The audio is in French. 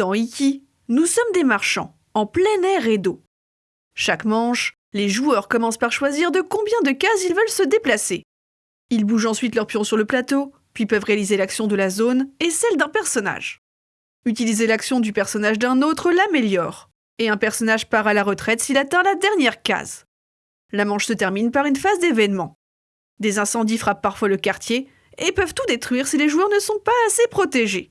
Dans Iki, nous sommes des marchands, en plein air et d'eau. Chaque manche, les joueurs commencent par choisir de combien de cases ils veulent se déplacer. Ils bougent ensuite leurs pions sur le plateau, puis peuvent réaliser l'action de la zone et celle d'un personnage. Utiliser l'action du personnage d'un autre l'améliore, et un personnage part à la retraite s'il atteint la dernière case. La manche se termine par une phase d'événement. Des incendies frappent parfois le quartier et peuvent tout détruire si les joueurs ne sont pas assez protégés.